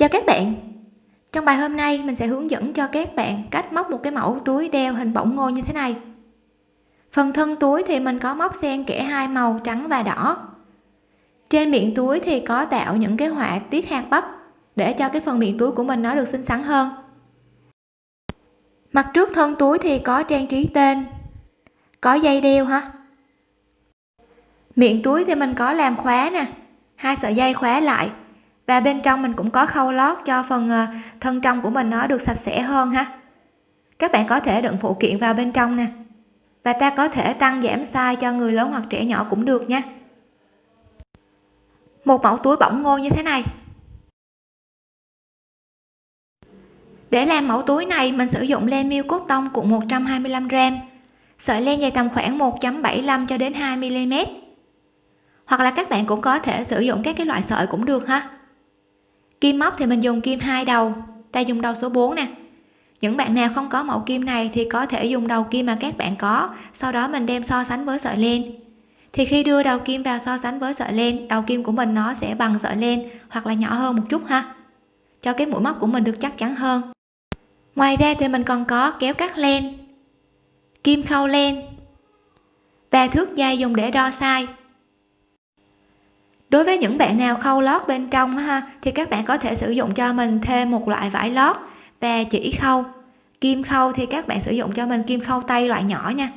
chào các bạn. Trong bài hôm nay, mình sẽ hướng dẫn cho các bạn cách móc một cái mẫu túi đeo hình bổng ngô như thế này. Phần thân túi thì mình có móc xen kẽ hai màu trắng và đỏ. Trên miệng túi thì có tạo những cái họa tiết hạt bắp để cho cái phần miệng túi của mình nó được xinh xắn hơn. Mặt trước thân túi thì có trang trí tên. Có dây đeo ha miệng túi thì mình có làm khóa nè. Hai sợi dây khóa lại và bên trong mình cũng có khâu lót cho phần ờ, thân trong của mình nó được sạch sẽ hơn ha. Các bạn có thể đựng phụ kiện vào bên trong nè. Và ta có thể tăng giảm size cho người lớn hoặc trẻ nhỏ cũng được nha. Một mẫu túi bỏng ngô như thế này. Để làm mẫu túi này, mình sử dụng len miêu cốt tông cuộn 125 g sợi len dài tầm khoảng 1.75 cho đến 2 mm hoặc là các bạn cũng có thể sử dụng các cái loại sợi cũng được ha kim móc thì mình dùng kim hai đầu. Ta dùng đầu số 4 nè. Những bạn nào không có mẫu kim này thì có thể dùng đầu kim mà các bạn có. Sau đó mình đem so sánh với sợi len thì khi đưa đầu kim vào so sánh với sợi len đầu kim của mình nó sẽ bằng sợi len hoặc là nhỏ hơn một chút ha. Cho cái mũi móc của mình được chắc chắn hơn. Ngoài ra thì mình còn có kéo cắt len, kim khâu len và thước dây dùng để đo size đối với những bạn nào khâu lót bên trong ha, thì các bạn có thể sử dụng cho mình thêm một loại vải lót và chỉ khâu. Kim khâu thì các bạn sử dụng cho mình kim khâu tay loại nhỏ nha.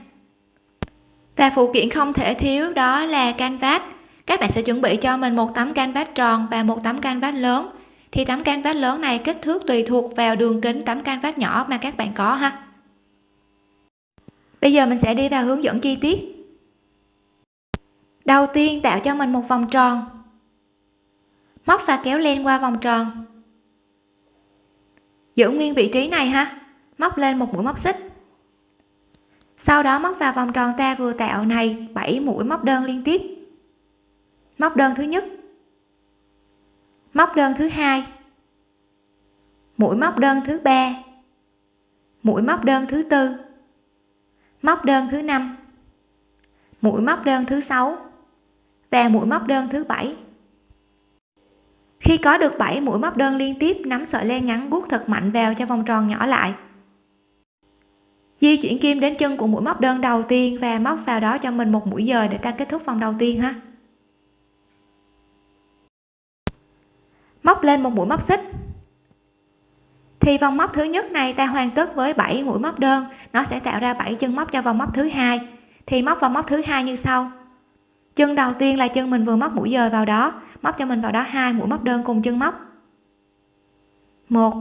Và phụ kiện không thể thiếu đó là canvas. Các bạn sẽ chuẩn bị cho mình một tấm canvas tròn và một tấm canvas lớn. Thì tấm canvas lớn này kích thước tùy thuộc vào đường kính tấm canvas nhỏ mà các bạn có ha. Bây giờ mình sẽ đi vào hướng dẫn chi tiết đầu tiên tạo cho mình một vòng tròn. Móc và kéo len qua vòng tròn. Giữ nguyên vị trí này ha. Móc lên một mũi móc xích. Sau đó móc vào vòng tròn ta vừa tạo này 7 mũi móc đơn liên tiếp. Móc đơn thứ nhất. Móc đơn thứ hai. Mũi móc đơn thứ ba. Mũi móc đơn thứ tư. Móc đơn thứ năm. Mũi móc đơn thứ sáu và mũi móc đơn thứ bảy. Khi có được 7 mũi móc đơn liên tiếp, nắm sợi len ngắn vuốt thật mạnh vào cho vòng tròn nhỏ lại. Di chuyển kim đến chân của mũi móc đơn đầu tiên và móc vào đó cho mình một mũi dời để ta kết thúc vòng đầu tiên ha. Móc lên một mũi móc xích. Thì vòng móc thứ nhất này ta hoàn tất với 7 mũi móc đơn, nó sẽ tạo ra 7 chân móc cho vòng móc thứ hai. Thì móc vào móc thứ hai như sau chân đầu tiên là chân mình vừa móc mũi dời vào đó, móc cho mình vào đó hai mũi móc đơn cùng chân móc. Một.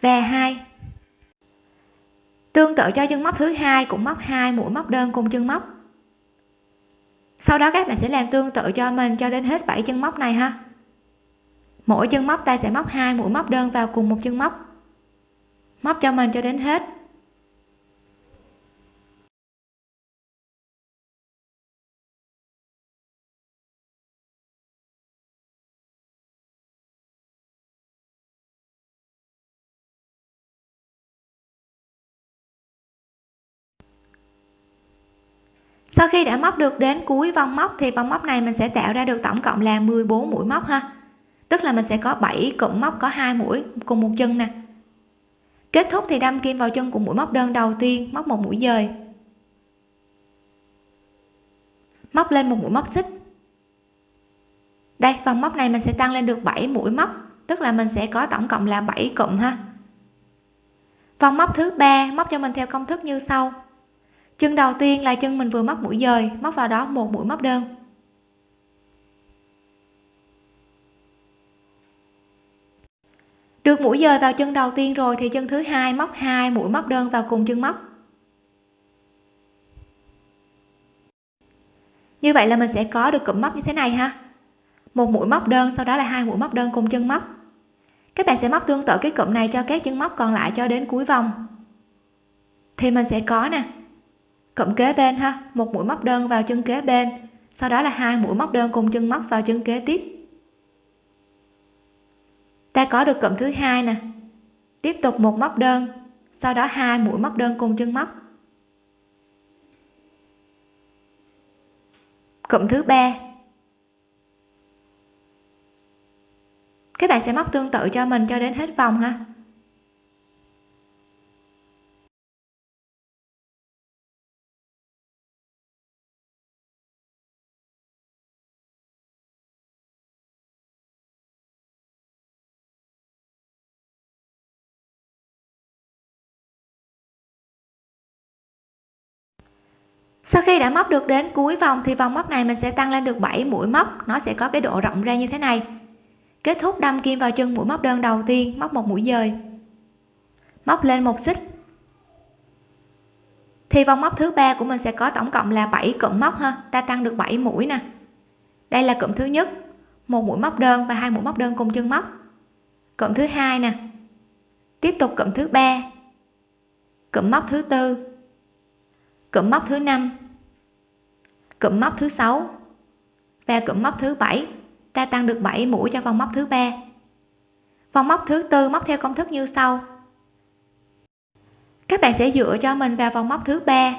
Và hai. Tương tự cho chân móc thứ hai cũng móc hai mũi móc đơn cùng chân móc. Sau đó các bạn sẽ làm tương tự cho mình cho đến hết 7 chân móc này ha. Mỗi chân móc ta sẽ móc hai mũi móc đơn vào cùng một chân móc. Móc cho mình cho đến hết. Sau khi đã móc được đến cuối vòng móc thì vòng móc này mình sẽ tạo ra được tổng cộng là 14 mũi móc ha. Tức là mình sẽ có 7 cụm móc có hai mũi cùng một chân nè. Kết thúc thì đâm kim vào chân của mũi móc đơn đầu tiên, móc một mũi dời. Móc lên một mũi móc xích. Đây, vòng móc này mình sẽ tăng lên được 7 mũi móc, tức là mình sẽ có tổng cộng là 7 cụm ha. Vòng móc thứ ba, móc cho mình theo công thức như sau chân đầu tiên là chân mình vừa móc mũi dời, móc vào đó một mũi móc đơn. Được mũi dời vào chân đầu tiên rồi thì chân thứ hai móc hai mũi móc đơn vào cùng chân móc. Như vậy là mình sẽ có được cụm móc như thế này ha. Một mũi móc đơn, sau đó là hai mũi móc đơn cùng chân móc. Các bạn sẽ móc tương tự cái cụm này cho các chân móc còn lại cho đến cuối vòng. Thì mình sẽ có nè cộng kế bên ha, một mũi móc đơn vào chân kế bên. Sau đó là hai mũi móc đơn cùng chân móc vào chân kế tiếp. Ta có được cộng thứ hai nè. Tiếp tục một móc đơn, sau đó hai mũi móc đơn cùng chân móc. Cụm thứ ba. Các bạn sẽ móc tương tự cho mình cho đến hết vòng ha. Sau khi đã móc được đến cuối vòng thì vòng móc này mình sẽ tăng lên được 7 mũi móc. Nó sẽ có cái độ rộng ra như thế này. Kết thúc đâm kim vào chân mũi móc đơn đầu tiên, móc một mũi dời. Móc lên một xích. Thì vòng móc thứ ba của mình sẽ có tổng cộng là 7 cụm móc ha. Ta tăng được 7 mũi nè. Đây là cụm thứ nhất, một mũi móc đơn và hai mũi móc đơn cùng chân móc. Cụm thứ hai nè. Tiếp tục cụm thứ ba. Cụm móc thứ tư cụm móc thứ năm. Cụm móc thứ sáu và cụm móc thứ bảy. Ta tăng được 7 mũi cho vòng móc thứ ba. Vòng móc thứ tư móc theo công thức như sau. Các bạn sẽ dựa cho mình vào vòng móc thứ ba.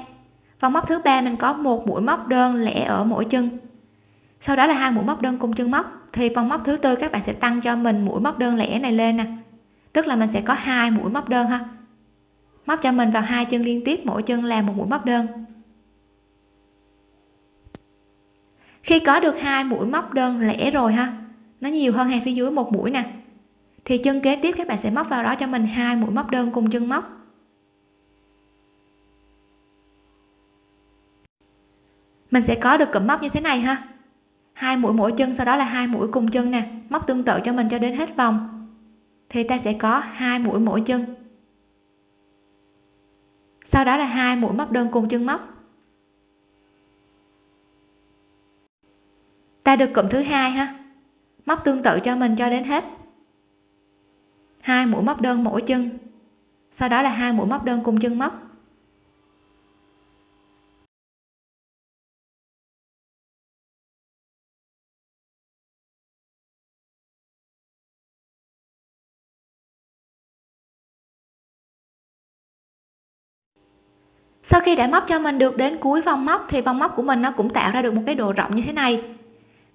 Vòng móc thứ ba mình có một mũi móc đơn lẻ ở mỗi chân. Sau đó là hai mũi móc đơn cùng chân móc. Thì vòng móc thứ tư các bạn sẽ tăng cho mình mũi móc đơn lẻ này lên nè. Tức là mình sẽ có hai mũi móc đơn ha móc cho mình vào hai chân liên tiếp, mỗi chân làm một mũi móc đơn. Khi có được hai mũi móc đơn lẻ rồi ha, nó nhiều hơn hàng phía dưới một mũi nè, thì chân kế tiếp các bạn sẽ móc vào đó cho mình hai mũi móc đơn cùng chân móc. Mình sẽ có được cụm móc như thế này ha. Hai mũi mỗi chân, sau đó là hai mũi cùng chân nè, móc tương tự cho mình cho đến hết vòng. Thì ta sẽ có hai mũi mỗi chân sau đó là hai mũi móc đơn cùng chân móc. Ta được cụm thứ hai ha. Móc tương tự cho mình cho đến hết. Hai mũi móc đơn mỗi chân. Sau đó là hai mũi móc đơn cùng chân móc. Sau khi đã móc cho mình được đến cuối vòng móc, thì vòng móc của mình nó cũng tạo ra được một cái độ rộng như thế này.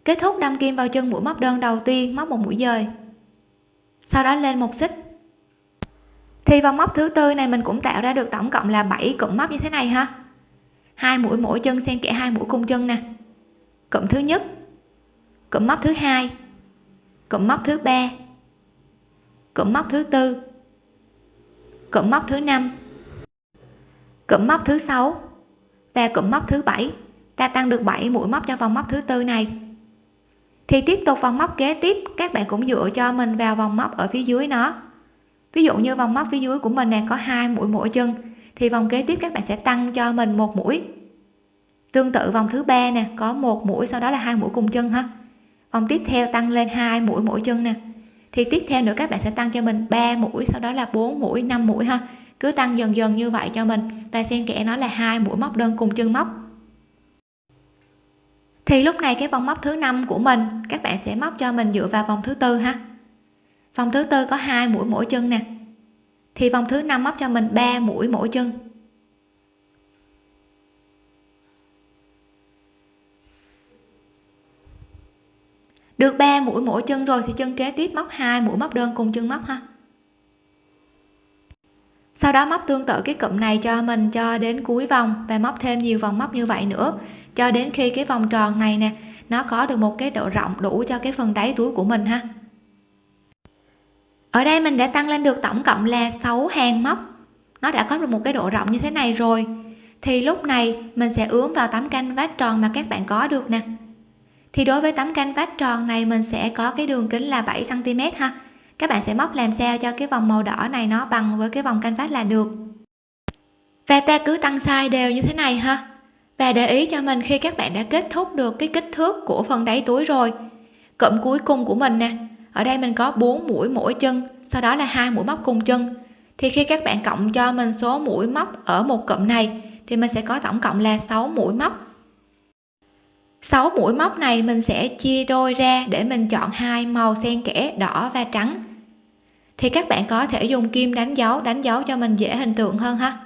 Kết thúc đâm kim vào chân mũi móc đơn đầu tiên, móc một mũi dời. Sau đó lên một xích. Thì vòng móc thứ tư này mình cũng tạo ra được tổng cộng là 7 cụm móc như thế này ha. Hai mũi mỗi chân xen kẽ hai mũi cùng chân nè. Cụm thứ nhất, cụm móc thứ hai, cụm móc thứ ba, cụm móc thứ tư, cụm móc thứ năm cụm móc thứ sáu. Và cụm móc thứ bảy. Ta tăng được 7 mũi móc cho vòng móc thứ tư này. Thì tiếp tục vòng móc kế tiếp, các bạn cũng dựa cho mình vào vòng móc ở phía dưới nó. Ví dụ như vòng móc phía dưới của mình nè, có hai mũi mỗi chân, thì vòng kế tiếp các bạn sẽ tăng cho mình một mũi. Tương tự vòng thứ ba nè, có một mũi, sau đó là hai mũi cùng chân ha. Vòng tiếp theo tăng lên hai mũi mỗi chân nè. Thì tiếp theo nữa các bạn sẽ tăng cho mình 3 mũi, sau đó là 4 mũi 5 mũi ha cứ tăng dần dần như vậy cho mình. Và xen kẽ nó là hai mũi móc đơn cùng chân móc. Thì lúc này cái vòng móc thứ năm của mình, các bạn sẽ móc cho mình dựa vào vòng thứ tư ha. Vòng thứ tư có hai mũi mỗi chân nè. Thì vòng thứ năm móc cho mình 3 mũi mỗi chân. Được 3 mũi mỗi chân rồi thì chân kế tiếp móc hai mũi móc đơn cùng chân móc ha sau đó móc tương tự cái cụm này cho mình cho đến cuối vòng và móc thêm nhiều vòng móc như vậy nữa. Cho đến khi cái vòng tròn này nè, nó có được một cái độ rộng đủ cho cái phần đáy túi của mình ha. Ở đây mình đã tăng lên được tổng cộng là 6 hàng móc. Nó đã có được một cái độ rộng như thế này rồi. Thì lúc này mình sẽ ướm vào tấm canh vát tròn mà các bạn có được nè. Thì đối với tấm canh vát tròn này mình sẽ có cái đường kính là 7 cm ha các bạn sẽ móc làm sao cho cái vòng màu đỏ này nó bằng với cái vòng canh vát là được? Và ta cứ tăng size đều như thế này ha. Và để ý cho mình khi các bạn đã kết thúc được cái kích thước của phần đáy túi rồi. Cụm cuối cùng của mình nè, ở đây mình có 4 mũi mỗi chân, sau đó là hai mũi móc cùng chân. Thì khi các bạn cộng cho mình số mũi móc ở một cụm này, thì mình sẽ có tổng cộng là 6 mũi móc. 6 mũi móc này mình sẽ chia đôi ra để mình chọn hai màu xen kẽ, đỏ và trắng thì các bạn có thể dùng kim đánh dấu đánh dấu cho mình dễ hình tượng hơn ha.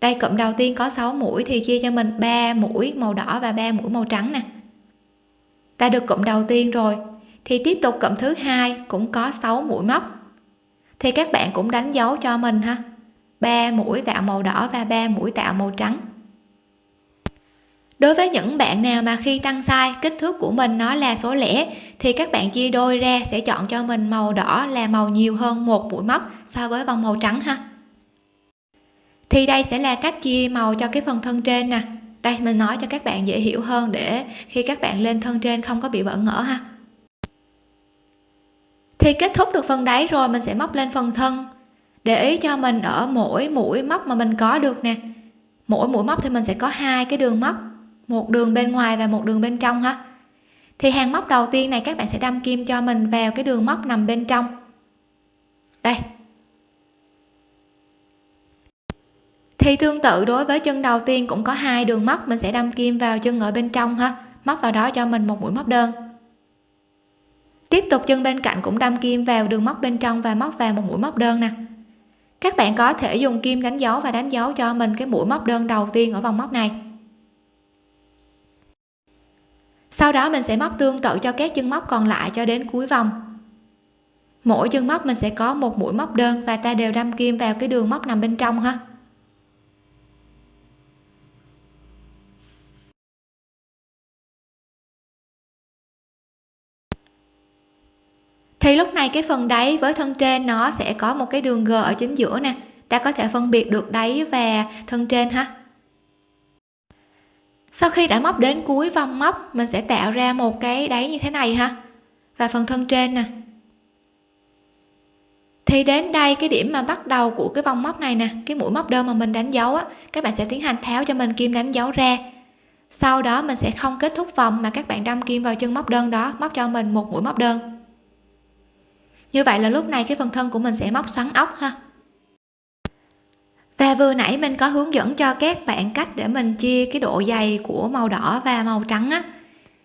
Đây, cụm đầu tiên có 6 mũi thì chia cho mình 3 mũi màu đỏ và 3 mũi màu trắng nè. Ta được cụm đầu tiên rồi. Thì tiếp tục cụm thứ hai cũng có 6 mũi móc. Thì các bạn cũng đánh dấu cho mình ha. Ba mũi tạo màu đỏ và ba mũi tạo màu trắng đối với những bạn nào mà khi tăng size, kích thước của mình nó là số lẻ, thì các bạn chia đôi ra sẽ chọn cho mình màu đỏ là màu nhiều hơn một mũi móc so với vòng màu trắng ha. Thì đây sẽ là cách chia màu cho cái phần thân trên nè. Đây, mình nói cho các bạn dễ hiểu hơn để khi các bạn lên thân trên không có bị bỡ ngỡ ha. Thì kết thúc được phần đáy rồi, mình sẽ móc lên phần thân. Để ý cho mình ở mỗi mũi móc mà mình có được nè. Mỗi mũi móc thì mình sẽ có hai cái đường móc một đường bên ngoài và một đường bên trong ha. Thì hàng móc đầu tiên này các bạn sẽ đâm kim cho mình vào cái đường móc nằm bên trong. Đây. Thì tương tự đối với chân đầu tiên cũng có hai đường móc, mình sẽ đâm kim vào chân ở bên trong ha. Móc vào đó cho mình một mũi móc đơn. Tiếp tục chân bên cạnh cũng đâm kim vào đường móc bên trong và móc vào một mũi móc đơn nè. Các bạn có thể dùng kim đánh dấu và đánh dấu cho mình cái mũi móc đơn đầu tiên ở vòng móc này sau đó mình sẽ móc tương tự cho các chân móc còn lại cho đến cuối vòng. Mỗi chân móc mình sẽ có một mũi móc đơn và ta đều đâm kim vào cái đường móc nằm bên trong ha. Thì lúc này cái phần đáy với thân trên nó sẽ có một cái đường g ở chính giữa nè. Ta có thể phân biệt được đáy và thân trên ha sau khi đã móc đến cuối vòng móc, mình sẽ tạo ra một cái đáy như thế này ha. Và phần thân trên nè. Thì đến đây, cái điểm mà bắt đầu của cái vòng móc này nè, cái mũi móc đơn mà mình đánh dấu á, các bạn sẽ tiến hành tháo cho mình kim đánh dấu ra. Sau đó mình sẽ không kết thúc vòng mà các bạn đâm kim vào chân móc đơn đó, móc cho mình một mũi móc đơn. Như vậy là lúc này cái phần thân của mình sẽ móc xoắn ốc ha và vừa nãy mình có hướng dẫn cho các bạn cách để mình chia cái độ dày của màu đỏ và màu trắng á.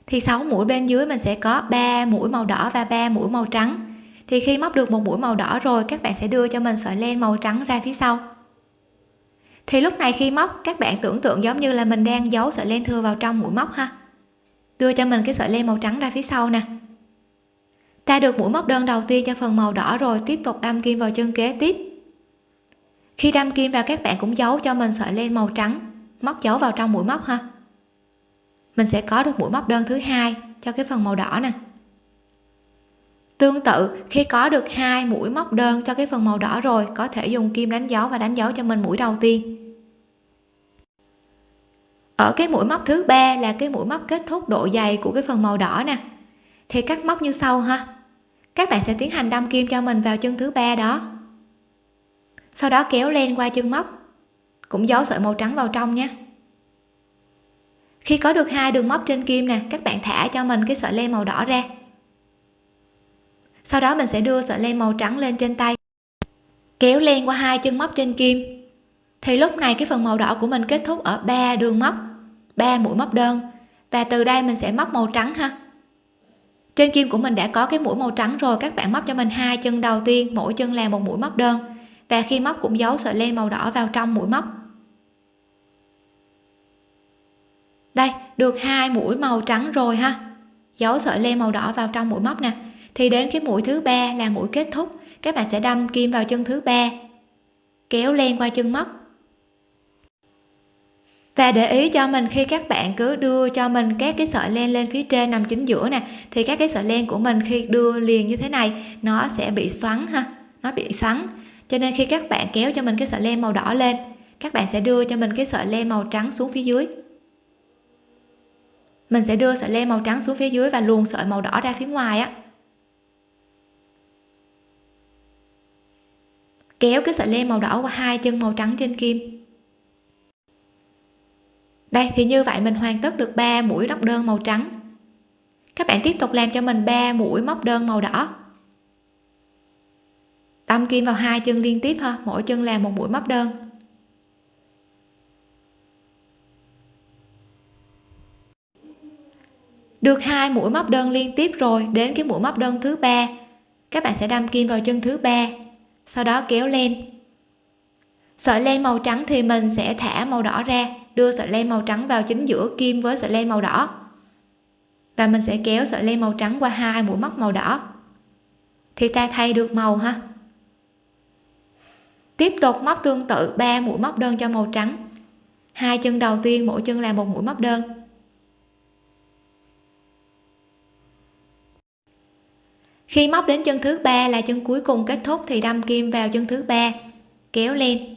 Thì 6 mũi bên dưới mình sẽ có 3 mũi màu đỏ và 3 mũi màu trắng. Thì khi móc được một mũi màu đỏ rồi, các bạn sẽ đưa cho mình sợi len màu trắng ra phía sau. Thì lúc này khi móc, các bạn tưởng tượng giống như là mình đang giấu sợi len thừa vào trong mũi móc ha. Đưa cho mình cái sợi len màu trắng ra phía sau nè. Ta được mũi móc đơn đầu tiên cho phần màu đỏ rồi, tiếp tục đâm kim vào chân kế tiếp khi đâm kim vào các bạn cũng giấu cho mình sợi len màu trắng. Móc dấu vào trong mũi móc ha. Mình sẽ có được mũi móc đơn thứ hai cho cái phần màu đỏ nè. Tương tự, khi có được hai mũi móc đơn cho cái phần màu đỏ rồi, có thể dùng kim đánh dấu và đánh dấu cho mình mũi đầu tiên. Ở cái mũi móc thứ ba là cái mũi móc kết thúc độ dày của cái phần màu đỏ nè. Thì cắt móc như sau ha. Các bạn sẽ tiến hành đâm kim cho mình vào chân thứ ba đó sau đó kéo len qua chân móc. Cũng giấu sợi màu trắng vào trong nhé. Khi có được hai đường móc trên kim nè, các bạn thả cho mình cái sợi len màu đỏ ra. Sau đó mình sẽ đưa sợi len màu trắng lên trên tay. Kéo len qua hai chân móc trên kim. Thì lúc này cái phần màu đỏ của mình kết thúc ở ba đường móc, ba mũi móc đơn. Và từ đây mình sẽ móc màu trắng ha. Trên kim của mình đã có cái mũi màu trắng rồi, các bạn móc cho mình hai chân đầu tiên, mỗi chân là một mũi móc đơn và khi móc cũng giấu sợi len màu đỏ vào trong mũi móc. Đây, được hai mũi màu trắng rồi ha. Giấu sợi len màu đỏ vào trong mũi móc nè. Thì đến cái mũi thứ ba là mũi kết thúc. Các bạn sẽ đâm kim vào chân thứ ba, kéo len qua chân móc. Và để ý cho mình khi các bạn cứ đưa cho mình các cái sợi len lên phía trên nằm chính giữa nè, thì các cái sợi len của mình khi đưa liền như thế này, nó sẽ bị xoắn ha. Nó bị xoắn cho nên khi các bạn kéo cho mình cái sợi len màu đỏ lên, các bạn sẽ đưa cho mình cái sợi len màu trắng xuống phía dưới. Mình sẽ đưa sợi len màu trắng xuống phía dưới và luồn sợi màu đỏ ra phía ngoài á. Kéo cái sợi len màu đỏ qua hai chân màu trắng trên kim. Đây, thì như vậy mình hoàn tất được 3 mũi móc đơn màu trắng. Các bạn tiếp tục làm cho mình 3 mũi móc đơn màu đỏ đâm kim vào hai chân liên tiếp ha, mỗi chân làm một mũi móc đơn. Được hai mũi móc đơn liên tiếp rồi, đến cái mũi móc đơn thứ ba. Các bạn sẽ đâm kim vào chân thứ ba, sau đó kéo lên. Sợi len màu trắng thì mình sẽ thả màu đỏ ra, đưa sợi len màu trắng vào chính giữa kim với sợi len màu đỏ. Và mình sẽ kéo sợi len màu trắng qua hai mũi móc màu đỏ. Thì ta thay được màu ha tiếp tục móc tương tự 3 mũi móc đơn cho màu trắng. Hai chân đầu tiên mỗi chân là một mũi móc đơn. Khi móc đến chân thứ ba là chân cuối cùng kết thúc thì đâm kim vào chân thứ ba, kéo lên.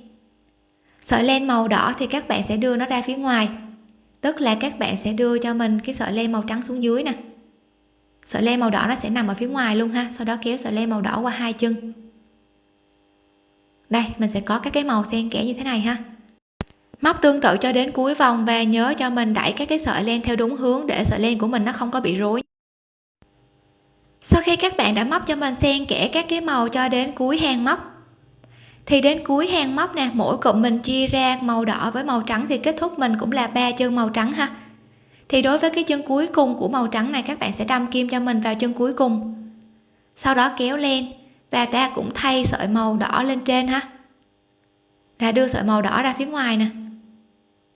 Sợi len màu đỏ thì các bạn sẽ đưa nó ra phía ngoài, tức là các bạn sẽ đưa cho mình cái sợi len màu trắng xuống dưới nè. Sợi len màu đỏ nó sẽ nằm ở phía ngoài luôn ha, sau đó kéo sợi len màu đỏ qua hai chân đây, mình sẽ có các cái màu xen kẽ như thế này ha. Móc tương tự cho đến cuối vòng và nhớ cho mình đẩy các cái sợi len theo đúng hướng để sợi len của mình nó không có bị rối. Sau khi các bạn đã móc cho mình xen kẽ các cái màu cho đến cuối hàng móc, thì đến cuối hàng móc nè, mỗi cụm mình chia ra màu đỏ với màu trắng thì kết thúc mình cũng là ba chân màu trắng ha. Thì đối với cái chân cuối cùng của màu trắng này, các bạn sẽ đâm kim cho mình vào chân cuối cùng. Sau đó kéo lên và ta cũng thay sợi màu đỏ lên trên ha. Đã đưa sợi màu đỏ ra phía ngoài nè.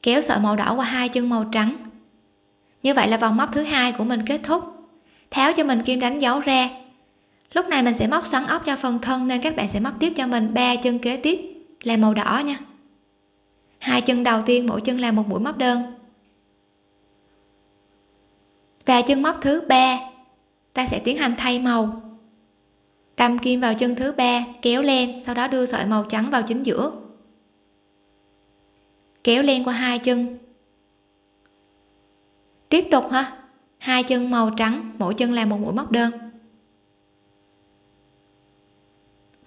Kéo sợi màu đỏ qua hai chân màu trắng. Như vậy là vòng móc thứ hai của mình kết thúc. Tháo cho mình kim đánh dấu ra lúc này mình sẽ móc xoắn ốc cho phần thân nên các bạn sẽ móc tiếp cho mình ba chân kế tiếp là màu đỏ nha. Hai chân đầu tiên, mỗi chân là một mũi móc đơn. Và chân móc thứ ba, ta sẽ tiến hành thay màu đâm kim vào chân thứ ba kéo len, sau đó đưa sợi màu trắng vào chính giữa. Kéo len qua hai chân. Tiếp tục ha hai chân màu trắng mỗi chân là một mũi móc đơn.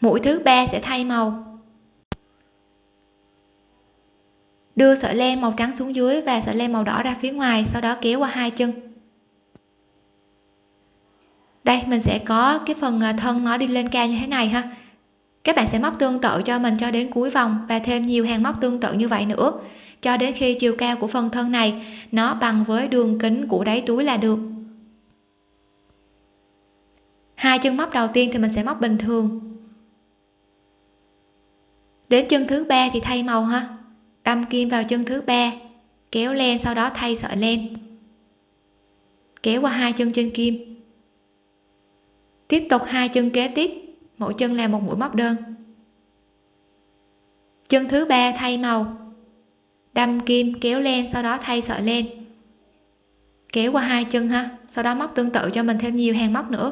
Mũi thứ ba sẽ thay màu. Đưa sợi len màu trắng xuống dưới và sợi len màu đỏ ra phía ngoài sau đó kéo qua hai chân đây, mình sẽ có cái phần à, thân nó đi lên cao như thế này ha. Các bạn sẽ móc tương tự cho mình cho đến cuối vòng và thêm nhiều hàng móc tương tự như vậy nữa. Cho đến khi chiều cao của phần thân này nó bằng với đường kính của đáy túi là được. Hai chân móc đầu tiên thì mình sẽ móc bình thường. Đến chân thứ ba thì thay màu ha. Đâm kim vào chân thứ ba, kéo len, sau đó thay sợi len. Kéo qua hai chân trên kim tiếp tục hai chân kế tiếp. Mỗi chân là một mũi móc đơn. Chân thứ ba thay màu. Đâm kim kéo len sau đó thay sợi len kéo qua hai chân ha, sau đó móc tương tự cho mình thêm nhiều hàng móc nữa.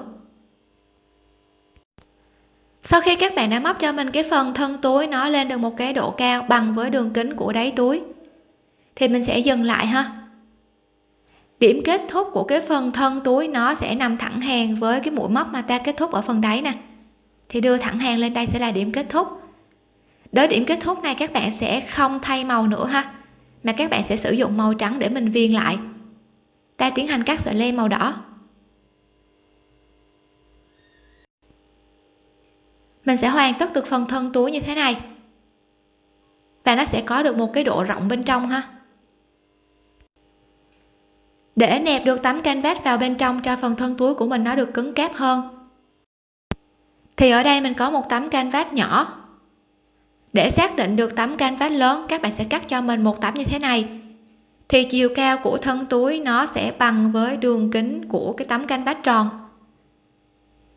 Sau khi các bạn đã móc cho mình cái phần thân túi, nó lên được một cái độ cao bằng với đường kính của đáy túi, thì mình sẽ dừng lại ha điểm kết thúc của cái phần thân túi nó sẽ nằm thẳng hàng với cái mũi móc mà ta kết thúc ở phần đáy nè. Thì đưa thẳng hàng lên đây sẽ là điểm kết thúc. Đến điểm kết thúc này các bạn sẽ không thay màu nữa ha, mà các bạn sẽ sử dụng màu trắng để mình viền lại. Ta tiến hành cắt sợi len màu đỏ. Mình sẽ hoàn tất được phần thân túi như thế này. Và nó sẽ có được một cái độ rộng bên trong ha để nẹp được tấm canvas vào bên trong cho phần thân túi của mình nó được cứng cáp hơn. Thì ở đây mình có một tấm canvas nhỏ. Để xác định được tấm canvas lớn, các bạn sẽ cắt cho mình một tấm như thế này. Thì chiều cao của thân túi nó sẽ bằng với đường kính của cái tấm canvas tròn.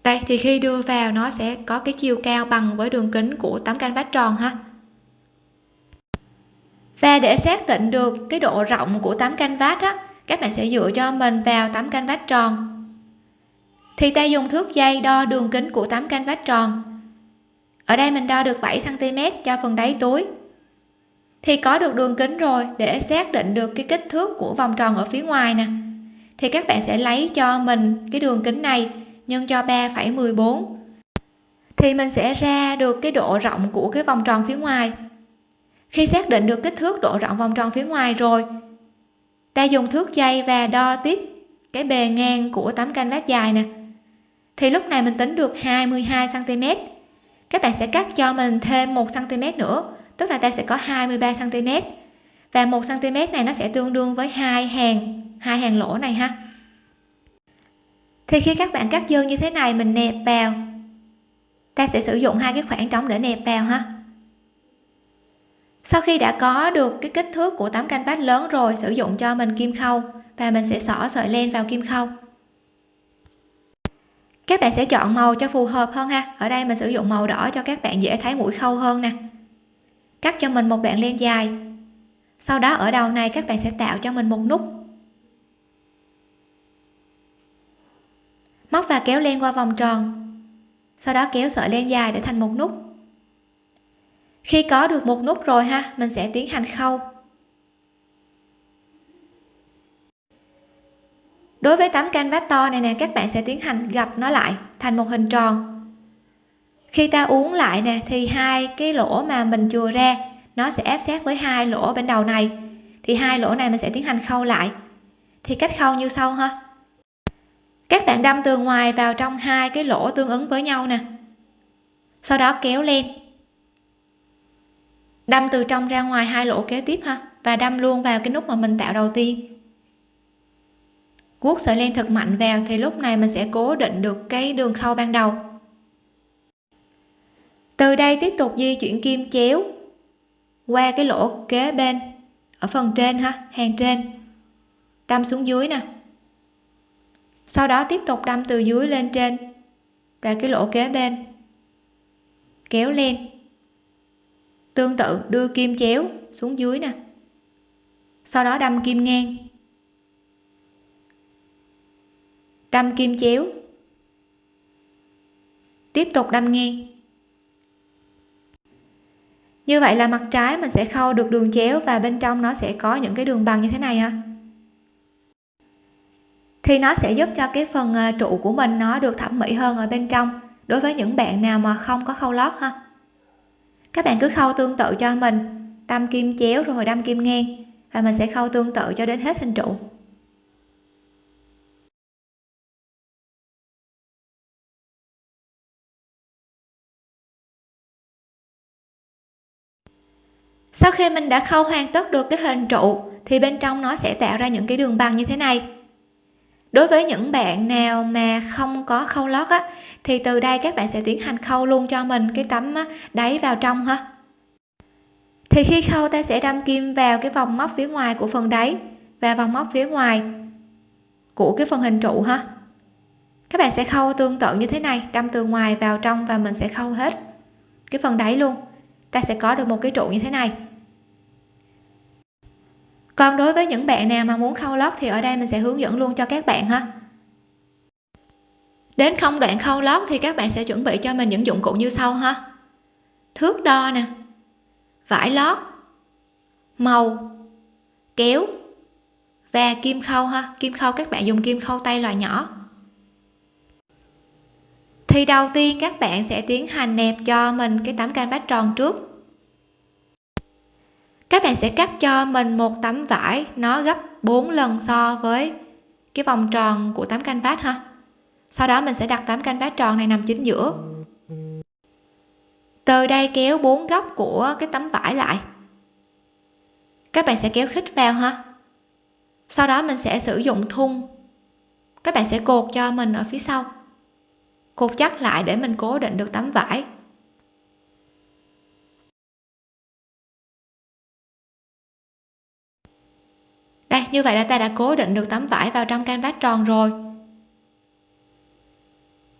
Đây, thì khi đưa vào nó sẽ có cái chiều cao bằng với đường kính của tấm canvas tròn ha. Và để xác định được cái độ rộng của tấm canvas á các bạn sẽ dựa cho mình vào tấm canh vách tròn. Thì ta dùng thước dây đo đường kính của tấm canh vách tròn. Ở đây mình đo được 7 cm cho phần đáy túi. Thì có được đường kính rồi để xác định được cái kích thước của vòng tròn ở phía ngoài nè. Thì các bạn sẽ lấy cho mình cái đường kính này nhân cho 3,14 thì mình sẽ ra được cái độ rộng của cái vòng tròn phía ngoài. Khi xác định được kích thước độ rộng vòng tròn phía ngoài rồi ta dùng thước dây và đo tiếp cái bề ngang của tấm canvas dài nè. Thì lúc này mình tính được 22 cm các bạn sẽ cắt cho mình thêm 1 cm nữa, tức là ta sẽ có 23 cm và 1 cm này nó sẽ tương đương với hai hàng hai hàng lỗ này ha. Thì khi các bạn cắt dư như thế này, mình nẹp vào. Ta sẽ sử dụng hai cái khoảng trống để nẹp vào ha sau khi đã có được cái kích thước của tấm canvas lớn rồi, sử dụng cho mình kim khâu, và mình sẽ xỏ sợi len vào kim khâu. Các bạn sẽ chọn màu cho phù hợp hơn ha. Ở đây mình sử dụng màu đỏ cho các bạn dễ thấy mũi khâu hơn nè. Cắt cho mình một đoạn len dài. Sau đó ở đầu này các bạn sẽ tạo cho mình một nút. Móc và kéo len qua vòng tròn. Sau đó kéo sợi len dài để thành một nút khi có được một nút rồi ha, mình sẽ tiến hành khâu. Đối với tấm canvas to này nè, các bạn sẽ tiến hành gập nó lại thành một hình tròn. Khi ta uốn lại nè, thì hai cái lỗ mà mình chừa ra, nó sẽ áp sát với hai lỗ bên đầu này. Thì hai lỗ này mình sẽ tiến hành khâu lại. Thì cách khâu như sau ha. Các bạn đâm từ ngoài vào trong hai cái lỗ tương ứng với nhau nè. Sau đó kéo lên đâm từ trong ra ngoài hai lỗ kế tiếp ha, và đâm luôn vào cái nút mà mình tạo đầu tiên. Guốc sợi len thật mạnh vào thì lúc này mình sẽ cố định được cái đường khâu ban đầu. Từ đây tiếp tục di chuyển kim chéo qua cái lỗ kế bên, ở phần trên ha, hàng trên. Đâm xuống dưới nè. Sau đó tiếp tục đâm từ dưới lên trên, ra cái lỗ kế bên. Kéo lên tương tự, đưa kim chéo xuống dưới nè. Sau đó đâm kim ngang. Đâm kim chéo. Tiếp tục đâm ngang. Như vậy là mặt trái mình sẽ khâu được đường chéo và bên trong nó sẽ có những cái đường bằng như thế này ha. Thì nó sẽ giúp cho cái phần à, trụ của mình nó được thẩm mỹ hơn ở bên trong đối với những bạn nào mà không có khâu lót ha các bạn cứ khâu tương tự cho mình. Đâm kim chéo rồi đâm kim ngang. Và mình sẽ khâu tương tự cho đến hết hình trụ. Sau khi mình đã khâu hoàn tất được cái hình trụ, thì bên trong nó sẽ tạo ra những cái đường bằng như thế này đối với những bạn nào mà không có khâu lót á, thì từ đây các bạn sẽ tiến hành khâu luôn cho mình cái tấm đáy vào trong ha. Thì khi khâu ta sẽ đâm kim vào cái vòng móc phía ngoài của phần đáy và vòng móc phía ngoài của cái phần hình trụ ha. Các bạn sẽ khâu tương tự như thế này, đâm từ ngoài vào trong và mình sẽ khâu hết cái phần đáy luôn. Ta sẽ có được một cái trụ như thế này còn đối với những bạn nào mà muốn khâu lót thì ở đây mình sẽ hướng dẫn luôn cho các bạn ha. Đến không đoạn khâu lót thì các bạn sẽ chuẩn bị cho mình những dụng cụ như sau ha. Thước đo nè, vải lót, màu, kéo và kim khâu ha. Kim khâu các bạn dùng kim khâu tay loại nhỏ. Thì đầu tiên các bạn sẽ tiến hành nẹp cho mình cái tấm canvas tròn trước các bạn sẽ cắt cho mình một tấm vải, nó gấp 4 lần so với cái vòng tròn của tấm canvas ha. Sau đó mình sẽ đặt tấm canvas tròn này nằm chính giữa. Từ đây kéo bốn góc của cái tấm vải lại. Các bạn sẽ kéo khít vào ha. Sau đó mình sẽ sử dụng thun. Các bạn sẽ cột cho mình ở phía sau. Cột chắc lại để mình cố định được tấm vải. Đây như vậy là ta đã cố định được tấm vải vào trong canvas tròn rồi.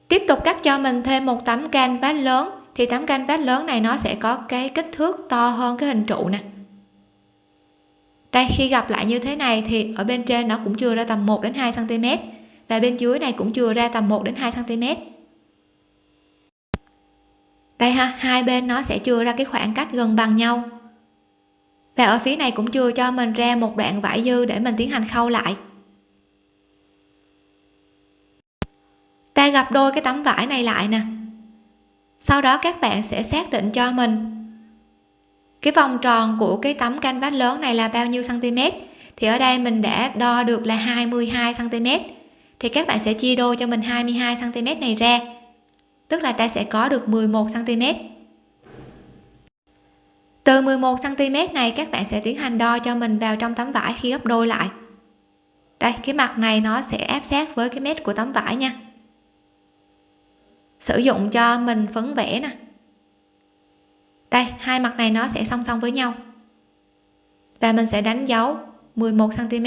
Tiếp tục cắt cho mình thêm một tấm canvas lớn. Thì tấm canvas lớn này nó sẽ có cái kích thước to hơn cái hình trụ nè. Đây, khi gặp lại như thế này thì ở bên trên nó cũng chưa ra tầm 1 đến 2 cm và bên dưới này cũng chưa ra tầm 1 đến 2 cm đây ha, hai bên nó sẽ chưa ra cái khoảng cách gần bằng nhau và ở phía này cũng chưa cho mình ra một đoạn vải dư để mình tiến hành khâu lại. Ta gặp đôi cái tấm vải này lại nè. Sau đó các bạn sẽ xác định cho mình cái vòng tròn của cái tấm canvas lớn này là bao nhiêu cm thì ở đây mình đã đo được là 22 cm thì các bạn sẽ chia đôi cho mình 22 cm này ra. Tức là ta sẽ có được 11 cm từ 11 cm này, các bạn sẽ tiến hành đo cho mình vào trong tấm vải khi gấp đôi lại. Đây, cái mặt này nó sẽ áp sát với cái mét của tấm vải nha. Sử dụng cho mình phấn vẽ nè. Đây, hai mặt này nó sẽ song song với nhau. Và mình sẽ đánh dấu 11 cm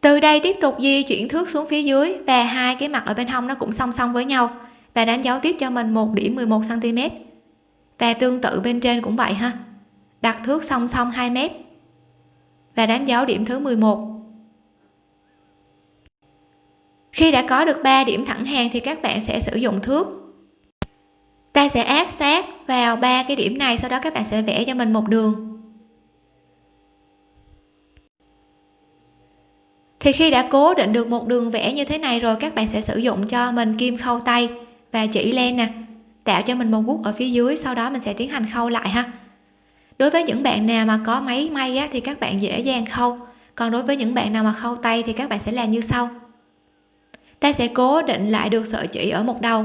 từ đây tiếp tục di chuyển thước xuống phía dưới và hai cái mặt ở bên hông nó cũng song song với nhau. Và đánh dấu tiếp cho mình một điểm 11 cm và tương tự bên trên cũng vậy ha. Đặt thước song song 2 mét. Và đánh dấu điểm thứ 11 khi đã có được 3 điểm thẳng hàng thì các bạn sẽ sử dụng thước. Ta sẽ áp sát vào ba cái điểm này, sau đó các bạn sẽ vẽ cho mình một đường. Thì khi đã cố định được một đường vẽ như thế này rồi, các bạn sẽ sử dụng cho mình kim khâu tay và chỉ len nè tạo cho mình một gút ở phía dưới sau đó mình sẽ tiến hành khâu lại ha. Đối với những bạn nào mà có máy may á, thì các bạn dễ dàng khâu. Còn đối với những bạn nào mà khâu tay thì các bạn sẽ làm như sau. Ta sẽ cố định lại được sợi chỉ ở một đầu.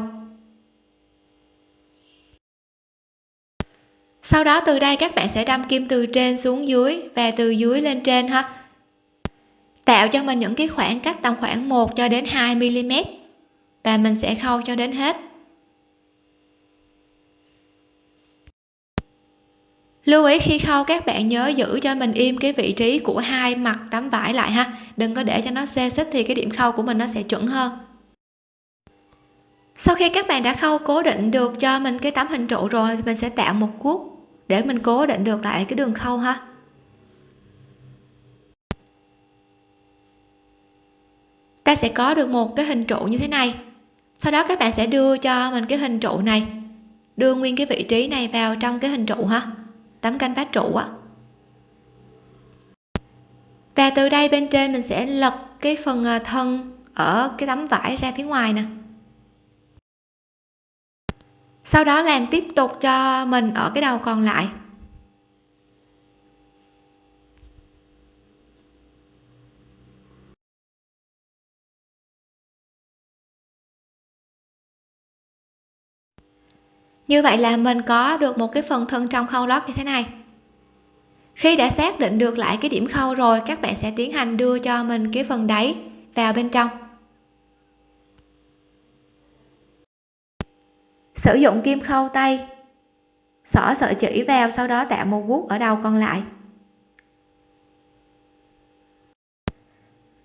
Sau đó từ đây các bạn sẽ đâm kim từ trên xuống dưới và từ dưới lên trên ha. Tạo cho mình những cái khoảng cách tầm khoảng 1 cho đến 2 mm và mình sẽ khâu cho đến hết. Lưu ý khi khâu, các bạn nhớ giữ cho mình im cái vị trí của hai mặt tấm vải lại ha. Đừng có để cho nó xê xích thì cái điểm khâu của mình nó sẽ chuẩn hơn. Sau khi các bạn đã khâu, cố định được cho mình cái tấm hình trụ rồi, mình sẽ tạo một cuốc để mình cố định được lại cái đường khâu ha. Ta sẽ có được một cái hình trụ như thế này. Sau đó các bạn sẽ đưa cho mình cái hình trụ này. Đưa nguyên cái vị trí này vào trong cái hình trụ ha tấm canh phát trụ á. Và từ đây bên trên mình sẽ lật cái phần ờ, thân ở cái tấm vải ra phía ngoài nè. Sau đó làm tiếp tục cho mình ở cái đầu còn lại. Như vậy là mình có được một cái phần thân trong khâu lót như thế này. Khi đã xác định được lại cái điểm khâu rồi, các bạn sẽ tiến hành đưa cho mình cái phần đáy vào bên trong. Sử dụng kim khâu tay. Xỏ sợi chỉ vào, sau đó tạo một guốc ở đầu còn lại.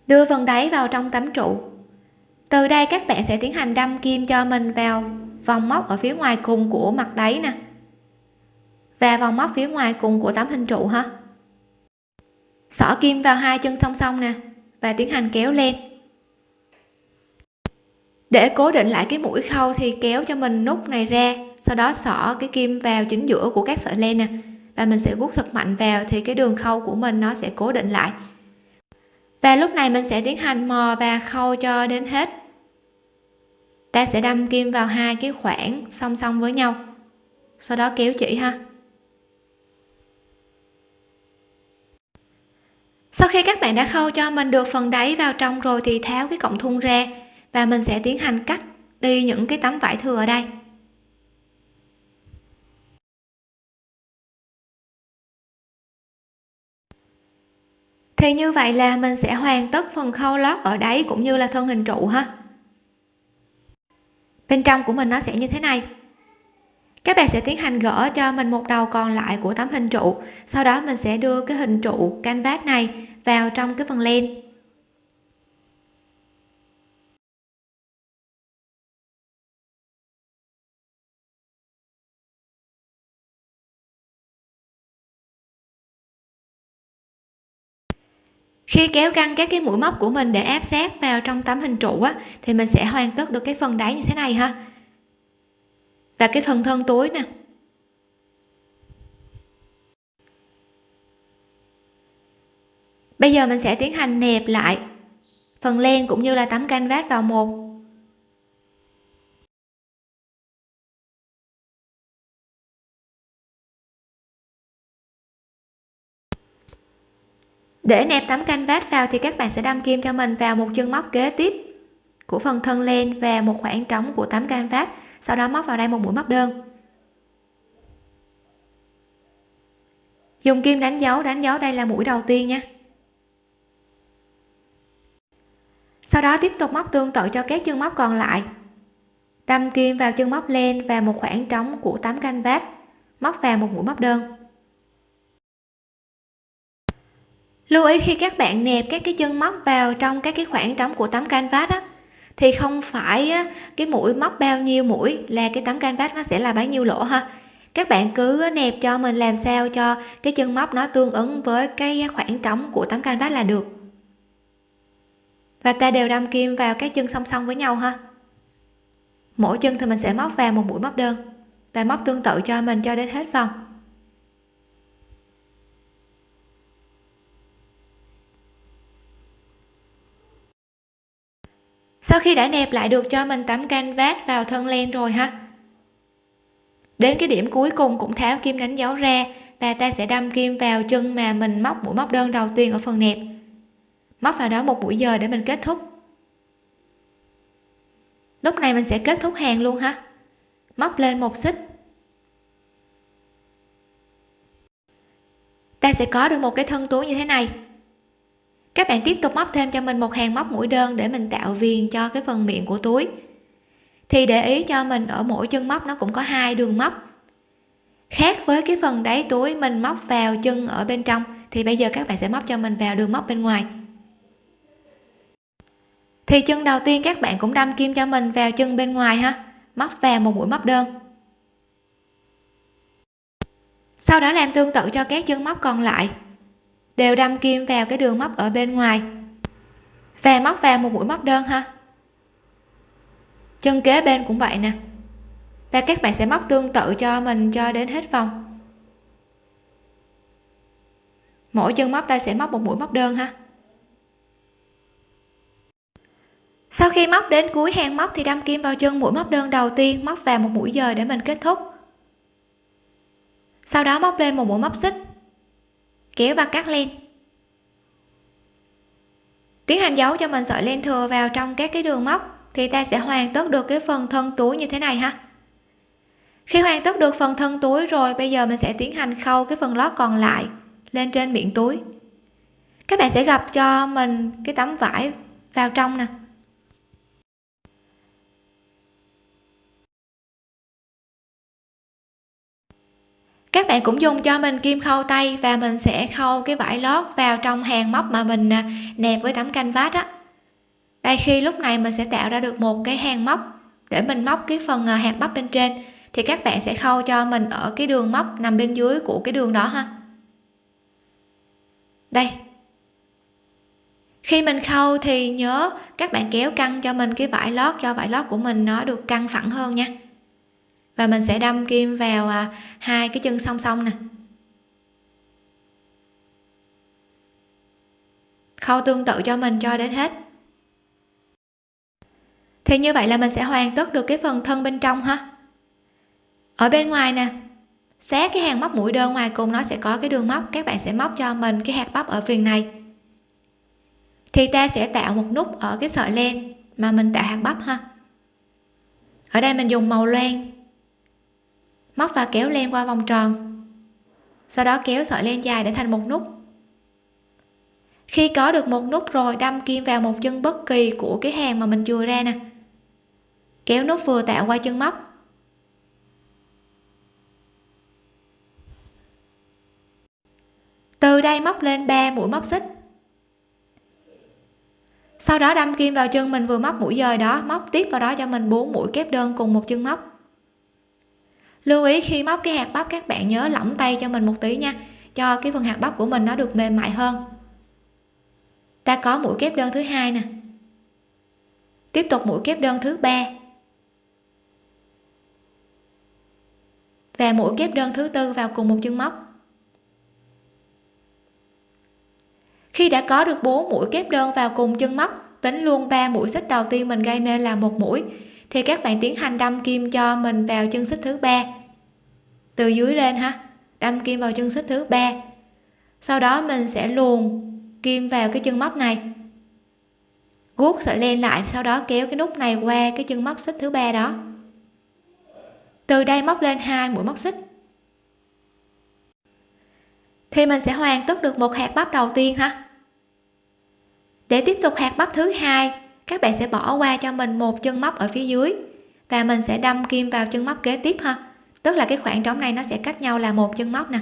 Đưa phần đáy vào trong tấm trụ. Từ đây các bạn sẽ tiến hành đâm kim cho mình vào vòng móc ở phía ngoài cùng của mặt đáy nè. Và vòng móc phía ngoài cùng của tấm hình trụ ha. Xỏ kim vào hai chân song song nè, và tiến hành kéo lên. Để cố định lại cái mũi khâu thì kéo cho mình nút này ra, sau đó xỏ cái kim vào chính giữa của các sợi len nè. Và mình sẽ gút thật mạnh vào thì cái đường khâu của mình nó sẽ cố định lại. Và lúc này mình sẽ tiến hành mò và khâu cho đến hết ta sẽ đâm kim vào hai cái khoảng song song với nhau. Sau đó kéo chỉ ha. Sau khi các bạn đã khâu cho mình được phần đáy vào trong rồi thì tháo cái cọng thun ra và mình sẽ tiến hành cắt đi những cái tấm vải thừa ở đây. Thì như vậy là mình sẽ hoàn tất phần khâu lót ở đáy cũng như là thân hình trụ ha bên trong của mình nó sẽ như thế này. Các bạn sẽ tiến hành gỡ cho mình một đầu còn lại của tấm hình trụ. Sau đó mình sẽ đưa cái hình trụ canvas này vào trong cái phần len. Khi kéo căng các cái mũi móc của mình để áp sát vào trong tấm hình trụ á, thì mình sẽ hoàn tất được cái phần đáy như thế này ha. Và cái phần thân túi nè. Bây giờ mình sẽ tiến hành nẹp lại phần len cũng như là tấm canvas vào một. Để nẹp tấm canvas vào thì các bạn sẽ đâm kim cho mình vào một chân móc kế tiếp của phần thân len và một khoảng trống của tấm canvas, sau đó móc vào đây một mũi móc đơn. Dùng kim đánh dấu đánh dấu đây là mũi đầu tiên nha. Sau đó tiếp tục móc tương tự cho các chân móc còn lại. Đâm kim vào chân móc len và một khoảng trống của tấm canvas, móc vào một mũi móc đơn. Lưu ý khi các bạn nẹp các cái chân móc vào trong các cái khoảng trống của tấm canvas á thì không phải á, cái mũi móc bao nhiêu mũi là cái tấm canvas nó sẽ là bấy nhiêu lỗ ha. Các bạn cứ nẹp cho mình làm sao cho cái chân móc nó tương ứng với cái khoảng trống của tấm canvas là được. Và ta đều đâm kim vào các chân song song với nhau ha. Mỗi chân thì mình sẽ móc vào một mũi móc đơn và móc tương tự cho mình cho đến hết vòng. Sau khi đã nẹp lại được cho mình tấm canvas vào thân len rồi ha. Đến cái điểm cuối cùng cũng tháo kim đánh dấu ra và ta sẽ đâm kim vào chân mà mình móc mũi móc đơn đầu tiên ở phần nẹp. Móc vào đó một mũi giờ để mình kết thúc. Lúc này mình sẽ kết thúc hàng luôn ha. Móc lên một xích. Ta sẽ có được một cái thân túi như thế này các bạn tiếp tục móc thêm cho mình một hàng móc mũi đơn để mình tạo viền cho cái phần miệng của túi. Thì để ý cho mình ở mỗi chân móc nó cũng có hai đường móc. Khác với cái phần đáy túi mình móc vào chân ở bên trong, thì bây giờ các bạn sẽ móc cho mình vào đường móc bên ngoài. Thì chân đầu tiên các bạn cũng đâm kim cho mình vào chân bên ngoài ha, móc vào một mũi móc đơn. Sau đó làm tương tự cho các chân móc còn lại đều đâm kim vào cái đường móc ở bên ngoài. Và móc vào một mũi móc đơn ha. Chân kế bên cũng vậy nè. Và các bạn sẽ móc tương tự cho mình cho đến hết vòng. Mỗi chân móc ta sẽ móc một mũi móc đơn ha. Sau khi móc đến cuối hàng móc thì đâm kim vào chân mũi móc đơn đầu tiên, móc vào một mũi dời để mình kết thúc. Sau đó móc lên một mũi móc xích kéo và cắt len tiến hành giấu cho mình sợi len thừa vào trong các cái đường móc thì ta sẽ hoàn tất được cái phần thân túi như thế này ha. Khi hoàn tất được phần thân túi rồi, bây giờ mình sẽ tiến hành khâu cái phần lót còn lại lên trên miệng túi. Các bạn sẽ gặp cho mình cái tấm vải vào trong nè. Các bạn cũng dùng cho mình kim khâu tay và mình sẽ khâu cái vải lót vào trong hàng móc mà mình à, nẹp với tấm canvas á. Đây, khi lúc này mình sẽ tạo ra được một cái hàng móc để mình móc cái phần à, hạt bắp bên trên thì các bạn sẽ khâu cho mình ở cái đường móc nằm bên dưới của cái đường đó ha. Đây. Khi mình khâu thì nhớ các bạn kéo căng cho mình cái vải lót, cho vải lót của mình nó được căng phẳng hơn nha và mình sẽ đâm kim vào à, hai cái chân song song nè. Khâu tương tự cho mình cho đến hết. Thì như vậy là mình sẽ hoàn tất được cái phần thân bên trong ha. Ở bên ngoài nè, xé cái hàng móc mũi đơn ngoài cùng nó sẽ có cái đường móc. Các bạn sẽ móc cho mình cái hạt bắp ở viền này. Thì ta sẽ tạo một nút ở cái sợi len mà mình tạo hạt bắp ha. Ở đây mình dùng màu loang móc và kéo len qua vòng tròn. Sau đó kéo sợi len dài để thành một nút. Khi có được một nút rồi, đâm kim vào một chân bất kỳ của cái hàng mà mình chừa ra nè. Kéo nút vừa tạo qua chân móc. Từ đây móc lên 3 mũi móc xích. Sau đó đâm kim vào chân mình vừa móc mũi dời đó, móc tiếp vào đó cho mình 4 mũi kép đơn cùng một chân móc lưu ý khi móc cái hạt bắp, các bạn nhớ lỏng tay cho mình một tí nha, cho cái phần hạt bắp của mình nó được mềm mại hơn. Ta có mũi kép đơn thứ hai nè. Tiếp tục mũi kép đơn thứ ba. Và mũi kép đơn thứ tư vào cùng một chân móc. Khi đã có được 4 mũi kép đơn vào cùng chân móc, tính luôn 3 mũi xích đầu tiên mình gây nên là một mũi thì các bạn tiến hành đâm kim cho mình vào chân xích thứ ba từ dưới lên ha. Đâm kim vào chân xích thứ ba. Sau đó mình sẽ luồn kim vào cái chân móc này. Guốc sợi len lại, sau đó kéo cái nút này qua cái chân móc xích thứ ba đó. Từ đây móc lên hai mũi móc xích. Thì mình sẽ hoàn tất được một hạt bắp đầu tiên ha. Để tiếp tục hạt bắp thứ hai, các bạn sẽ bỏ qua cho mình một chân móc ở phía dưới và mình sẽ đâm kim vào chân móc kế tiếp ha tức là cái khoảng trống này nó sẽ cách nhau là một chân móc nè.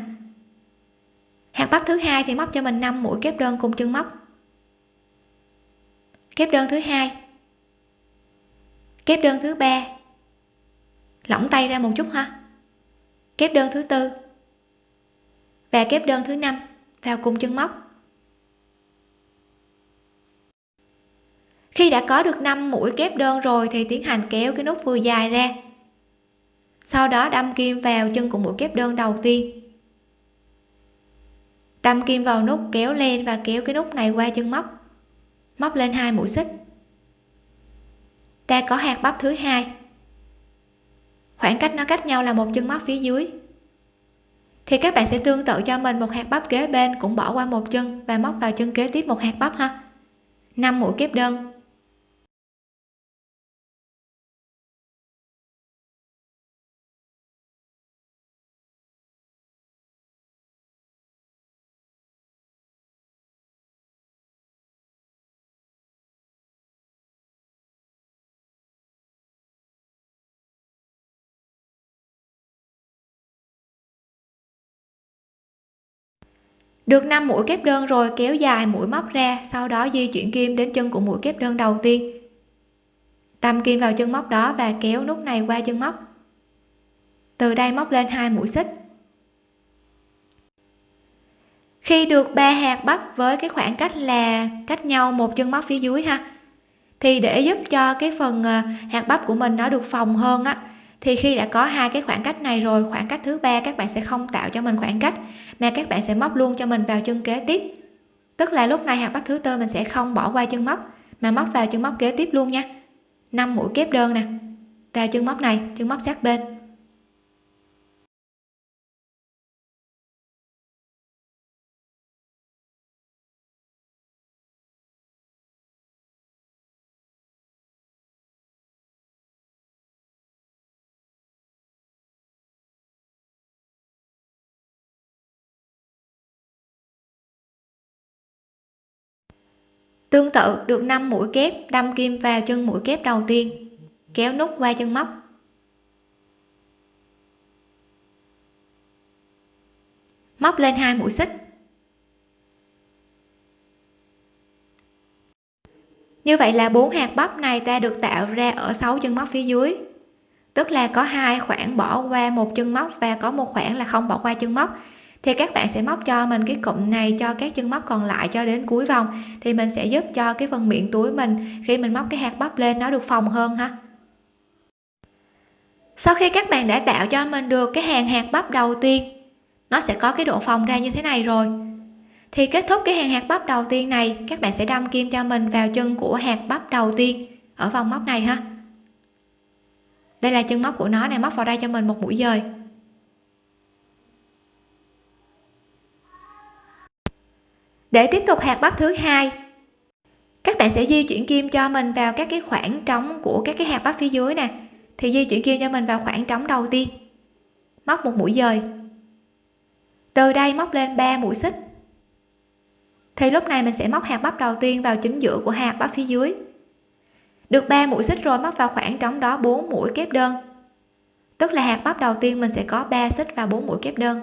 Hạt bắp thứ hai thì móc cho mình 5 mũi kép đơn cùng chân móc. Kép đơn thứ hai. Kép đơn thứ ba. Lỏng tay ra một chút ha. Kép đơn thứ tư. Và kép đơn thứ năm vào cùng chân móc. Khi đã có được 5 mũi kép đơn rồi thì tiến hành kéo cái nút vừa dài ra sau đó đâm kim vào chân của mũi kép đơn đầu tiên. Đâm kim vào nút kéo lên và kéo cái nút này qua chân móc. Móc lên hai mũi xích. Ta có hạt bắp thứ hai. Khoảng cách nó cách nhau là một chân móc phía dưới. Thì các bạn sẽ tương tự cho mình một hạt bắp kế bên cũng bỏ qua một chân và móc vào chân kế tiếp một hạt bắp ha. 5 mũi kép đơn. Được 5 mũi kép đơn rồi, kéo dài mũi móc ra, sau đó di chuyển kim đến chân của mũi kép đơn đầu tiên. Đâm kim vào chân móc đó và kéo nút này qua chân móc. Từ đây móc lên hai mũi xích. Khi được ba hạt bắp với cái khoảng cách là cách nhau một chân móc phía dưới ha, thì để giúp cho cái phần ờ, hạt bắp của mình nó được phòng hơn á, thì khi đã có hai cái khoảng cách này rồi, khoảng cách thứ ba các bạn sẽ không tạo cho mình khoảng cách mà các bạn sẽ móc luôn cho mình vào chân kế tiếp. Tức là lúc này hạt bắp thứ tư mình sẽ không bỏ qua chân móc, mà móc vào chân móc kế tiếp luôn nha. 5 mũi kép đơn nè. Vào chân móc này, chân móc sát bên. Tương tự, được 5 mũi kép, đâm kim vào chân mũi kép đầu tiên, kéo nút qua chân móc. Móc lên hai mũi xích. Như vậy là bốn hạt bắp này ta được tạo ra ở 6 chân móc phía dưới. Tức là có hai khoảng bỏ qua một chân móc và có một khoảng là không bỏ qua chân móc thì các bạn sẽ móc cho mình cái cụm này cho các chân móc còn lại cho đến cuối vòng. Thì mình sẽ giúp cho cái phần miệng túi mình khi mình móc cái hạt bắp lên nó được phòng hơn ha. Sau khi các bạn đã tạo cho mình được cái hàng hạt bắp đầu tiên, nó sẽ có cái độ phòng ra như thế này rồi. Thì kết thúc cái hàng hạt bắp đầu tiên này, các bạn sẽ đâm kim cho mình vào chân của hạt bắp đầu tiên ở vòng móc này ha. Đây là chân móc của nó này móc vào đây cho mình một mũi dời. Để tiếp tục hạt bắp thứ hai. Các bạn sẽ di chuyển kim cho mình vào các cái khoảng trống của các cái hạt bắp phía dưới nè. Thì di chuyển kim cho mình vào khoảng trống đầu tiên. Móc một mũi dời. Từ đây móc lên 3 mũi xích. Thì lúc này mình sẽ móc hạt bắp đầu tiên vào chính giữa của hạt bắp phía dưới. Được 3 mũi xích rồi móc vào khoảng trống đó 4 mũi kép đơn. Tức là hạt bắp đầu tiên mình sẽ có 3 xích và 4 mũi kép đơn.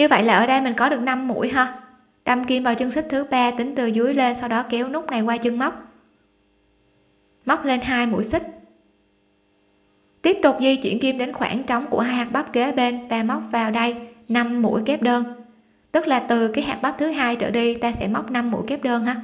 Như vậy là ở đây mình có được 5 mũi ha. Đâm kim vào chân xích thứ ba, tính từ dưới lên, sau đó kéo nút này qua chân móc. Móc lên hai mũi xích. Tiếp tục di chuyển kim đến khoảng trống của hai hạt bắp kế bên và móc vào đây 5 mũi kép đơn. Tức là từ cái hạt bắp thứ hai trở đi, ta sẽ móc 5 mũi kép đơn ha.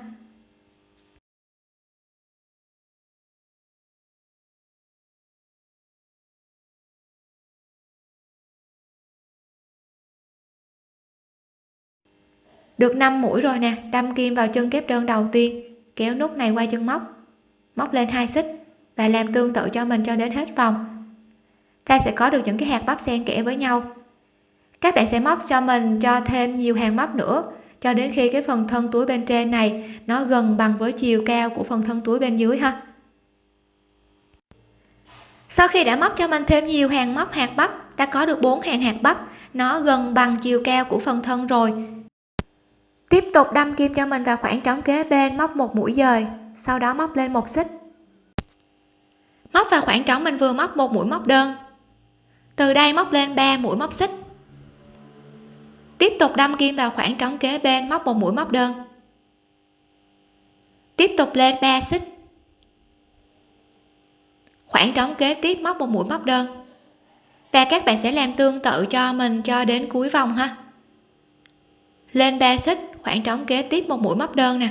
Được 5 mũi rồi nè, đâm kim vào chân kép đơn đầu tiên, kéo nút này qua chân móc. Móc lên hai xích và làm tương tự cho mình cho đến hết vòng. Ta sẽ có được những cái hạt bắp xen kẽ với nhau. Các bạn sẽ móc cho mình cho thêm nhiều hàng móc nữa, cho đến khi cái phần thân túi bên trên này nó gần bằng với chiều cao của phần thân túi bên dưới ha. Sau khi đã móc cho mình thêm nhiều hàng móc, hạt bắp đã có được bốn hàng hạt bắp, nó gần bằng chiều cao của phần thân rồi tiếp tục đâm kim cho mình vào khoảng trống kế bên, móc một mũi dời. Sau đó móc lên một xích. Móc vào khoảng trống mình vừa móc một mũi móc đơn. Từ đây móc lên 3 mũi móc xích. Tiếp tục đâm kim vào khoảng trống kế bên, móc một mũi móc đơn. Tiếp tục lên 3 xích. Khoảng trống kế tiếp móc một mũi móc đơn. Và các bạn sẽ làm tương tự cho mình cho đến cuối vòng ha. Lên 3 xích khoảng trống kế tiếp một mũi móc đơn nè.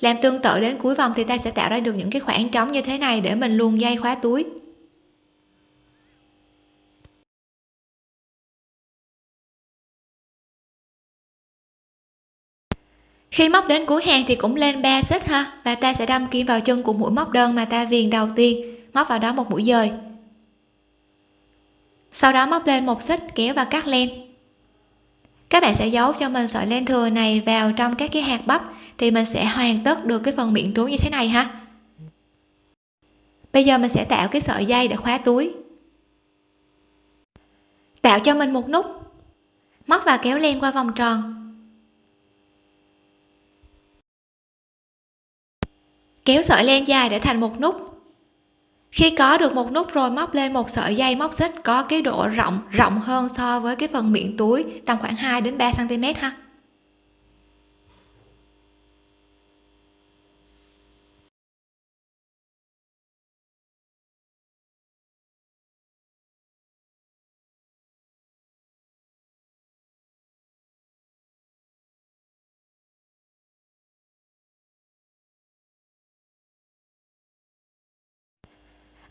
Làm tương tự đến cuối vòng thì ta sẽ tạo ra được những cái khoảng trống như thế này để mình luồn dây khóa túi. Khi móc đến cuối hàng thì cũng lên 3 xích ha, và ta sẽ đâm kim vào chân của mũi móc đơn mà ta viền đầu tiên, móc vào đó một mũi dời. Sau đó móc lên một xích, kéo và cắt len các bạn sẽ giấu cho mình sợi len thừa này vào trong các cái hạt bắp thì mình sẽ hoàn tất được cái phần miệng túi như thế này ha. Bây giờ mình sẽ tạo cái sợi dây để khóa túi. Tạo cho mình một nút. Móc và kéo len qua vòng tròn. Kéo sợi len dài để thành một nút khi có được một nút rồi móc lên một sợi dây móc xích có cái độ rộng rộng hơn so với cái phần miệng túi, tầm khoảng 2 đến 3 cm ha.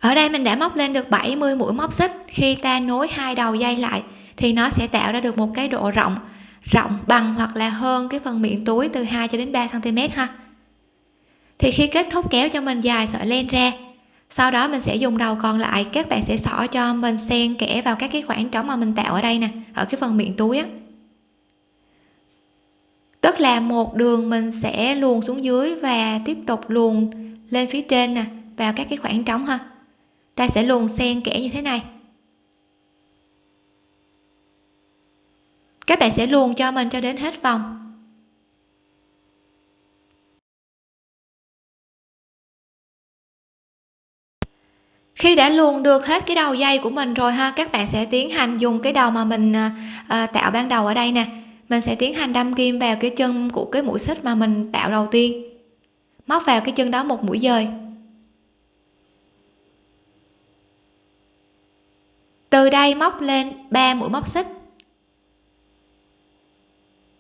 Ở đây mình đã móc lên được 70 mũi móc xích. Khi ta nối hai đầu dây lại, thì nó sẽ tạo ra được một cái độ rộng rộng bằng hoặc là hơn cái phần miệng túi từ 2 cho đến 3 cm ha. Thì khi kết thúc kéo cho mình dài sợi len ra, sau đó mình sẽ dùng đầu còn lại. Các bạn sẽ xỏ cho mình xen kẽ vào các cái khoảng trống mà mình tạo ở đây nè, ở cái phần miệng túi á. Tức là một đường mình sẽ luồn xuống dưới và tiếp tục luồn lên phía trên nè, vào các cái khoảng trống ha ta sẽ luồn xen kẽ như thế này. Các bạn sẽ luồn cho mình cho đến hết vòng. Khi đã luồn được hết cái đầu dây của mình rồi ha các bạn sẽ tiến hành dùng cái đầu mà mình à, à tạo ban đầu ở đây nè. Mình sẽ tiến hành đâm kim vào cái chân của cái mũi xích mà mình tạo đầu tiên. Móc vào cái chân đó một mũi dời. Từ đây móc lên 3 mũi móc xích.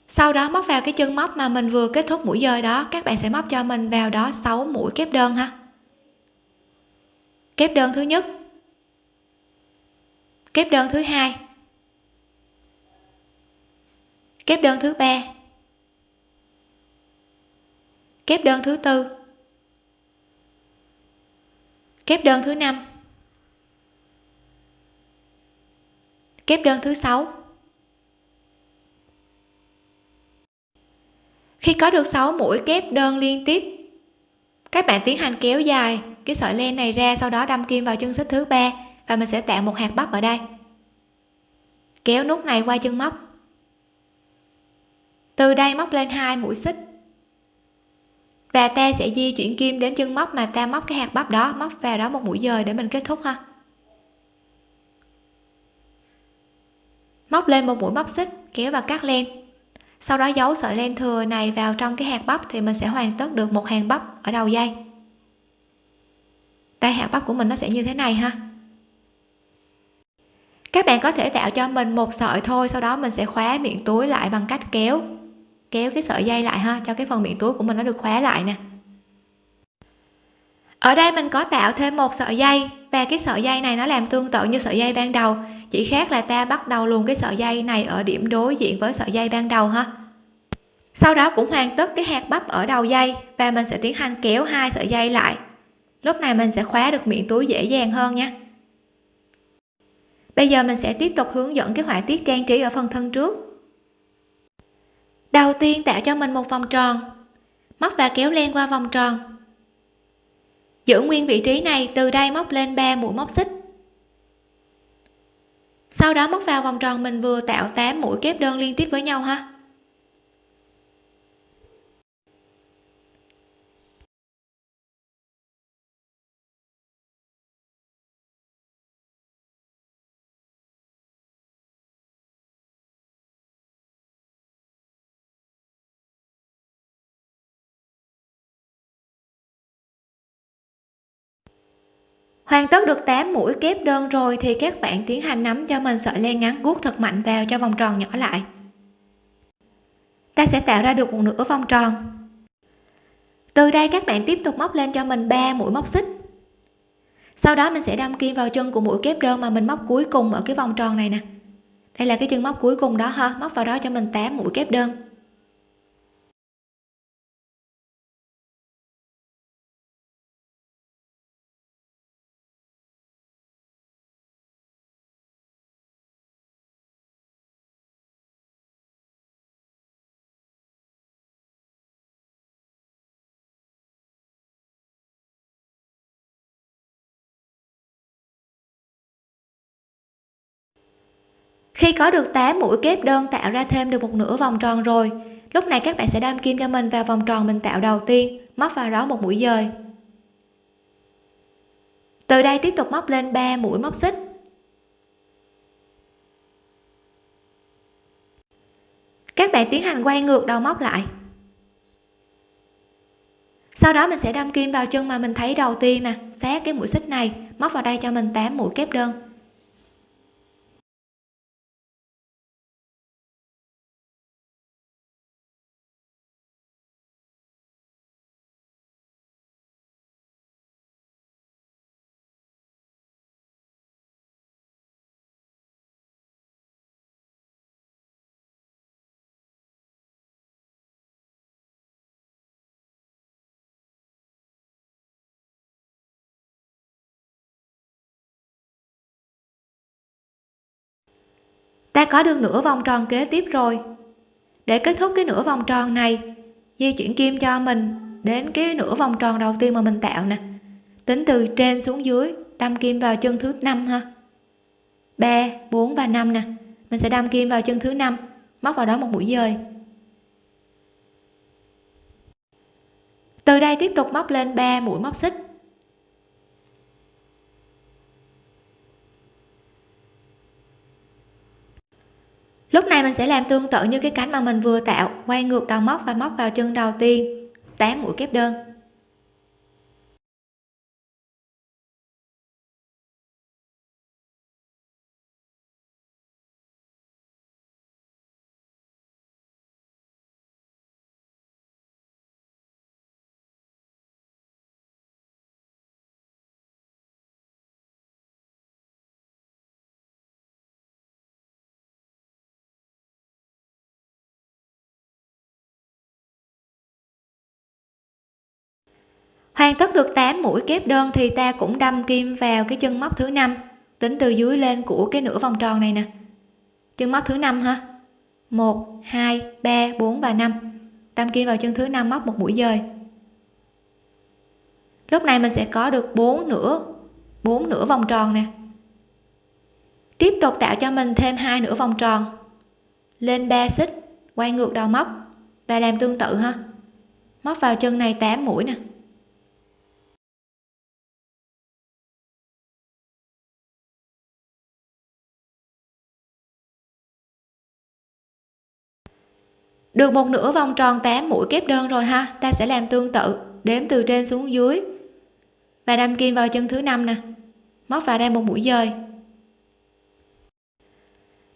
Sau đó móc vào cái chân móc mà mình vừa kết thúc mũi dời đó, các bạn sẽ móc cho mình vào đó 6 mũi kép đơn ha. Kép đơn thứ nhất. Kép đơn thứ hai. Kép đơn thứ ba. Kép đơn thứ tư. Kép đơn thứ năm. Kép đơn thứ sáu. Khi có được 6 mũi kép đơn liên tiếp, các bạn tiến hành kéo dài cái sợi len này ra, sau đó đâm kim vào chân xích thứ ba, và mình sẽ tạo một hạt bắp ở đây. Kéo nút này qua chân móc. Từ đây móc lên hai mũi xích. Và ta sẽ di chuyển kim đến chân móc mà ta móc cái hạt bắp đó, móc vào đó một mũi dời để mình kết thúc ha. Móc lên một mũi móc xích, kéo và cắt len. Sau đó giấu sợi len thừa này vào trong cái hạt bắp thì mình sẽ hoàn tất được một hàng bắp ở đầu dây. Đây, hạt bắp của mình nó sẽ như thế này ha. Các bạn có thể tạo cho mình một sợi thôi, sau đó mình sẽ khóa miệng túi lại bằng cách kéo kéo cái sợi dây lại ha, cho cái phần miệng túi của mình nó được khóa lại nè. Ở đây mình có tạo thêm một sợi dây, và cái sợi dây này nó làm tương tự như sợi dây ban đầu chỉ khác là ta bắt đầu luôn cái sợi dây này ở điểm đối diện với sợi dây ban đầu ha. Sau đó cũng hoàn tất cái hạt bắp ở đầu dây và mình sẽ tiến hành kéo hai sợi dây lại. Lúc này mình sẽ khóa được miệng túi dễ dàng hơn nha. Bây giờ mình sẽ tiếp tục hướng dẫn cái họa tiết trang trí ở phần thân trước. Đầu tiên tạo cho mình một vòng tròn. Móc và kéo len qua vòng tròn. Giữ nguyên vị trí này từ đây móc lên 3 mũi móc xích sau đó móc vào vòng tròn mình vừa tạo 8 mũi kép đơn liên tiếp với nhau ha. Hoàn tất được 8 mũi kép đơn rồi thì các bạn tiến hành nắm cho mình sợi len ngắn guốc thật mạnh vào cho vòng tròn nhỏ lại. Ta sẽ tạo ra được một nửa vòng tròn. Từ đây các bạn tiếp tục móc lên cho mình 3 mũi móc xích. Sau đó mình sẽ đâm kim vào chân của mũi kép đơn mà mình móc cuối cùng ở cái vòng tròn này nè. Đây là cái chân móc cuối cùng đó ha, móc vào đó cho mình 8 mũi kép đơn. Khi có được 8 mũi kép đơn tạo ra thêm được một nửa vòng tròn rồi, lúc này các bạn sẽ đâm kim cho mình vào vòng tròn mình tạo đầu tiên, móc vào đó một mũi dời. Từ đây tiếp tục móc lên 3 mũi móc xích. Các bạn tiến hành quay ngược đầu móc lại. Sau đó mình sẽ đâm kim vào chân mà mình thấy đầu tiên nè sát cái mũi xích này, móc vào đây cho mình 8 mũi kép đơn. Ta có được nửa vòng tròn kế tiếp rồi. Để kết thúc cái nửa vòng tròn này, di chuyển kim cho mình đến cái nửa vòng tròn đầu tiên mà mình tạo nè. Tính từ trên xuống dưới, đâm kim vào chân thứ năm ha. 3 4 và 5 nè. Mình sẽ đâm kim vào chân thứ năm, móc vào đó một mũi dời. Từ đây tiếp tục móc lên 3 mũi móc xích. Lúc này mình sẽ làm tương tự như cái cánh mà mình vừa tạo. Quay ngược đầu móc và móc vào chân đầu tiên. 8 mũi kép đơn. Hoàn tất được 8 mũi kép đơn thì ta cũng đâm kim vào cái chân móc thứ năm. Tính từ dưới lên của cái nửa vòng tròn này nè. Chân móc thứ năm ha. 1 2 3 4 và 5 đâm kim vào chân thứ năm móc một mũi dời. Lúc này mình sẽ có được 4 nửa 4 nửa vòng tròn nè. Tiếp tục tạo cho mình thêm hai nửa vòng tròn. Lên 3 xích, quay ngược đầu móc. Và làm tương tự ha. Móc vào chân này 8 mũi nè. Được một nửa vòng tròn 8 mũi kép đơn rồi ha, ta sẽ làm tương tự, đếm từ trên xuống dưới. Và đâm kim vào chân thứ năm nè, móc vào đây một mũi dời.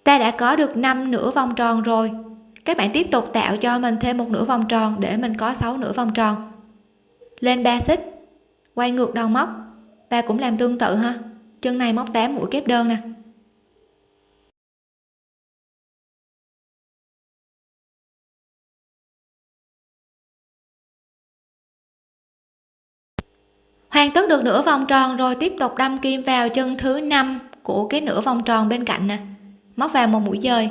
Ta đã có được 5 nửa vòng tròn rồi. Các bạn tiếp tục tạo cho mình thêm một nửa vòng tròn để mình có 6 nửa vòng tròn. Lên 3 xích, quay ngược đầu móc. Và cũng làm tương tự ha. Chân này móc 8 mũi kép đơn nè. Hoàn tất được nửa vòng tròn rồi tiếp tục đâm kim vào chân thứ năm của cái nửa vòng tròn bên cạnh nè. Móc vào một mũi dời.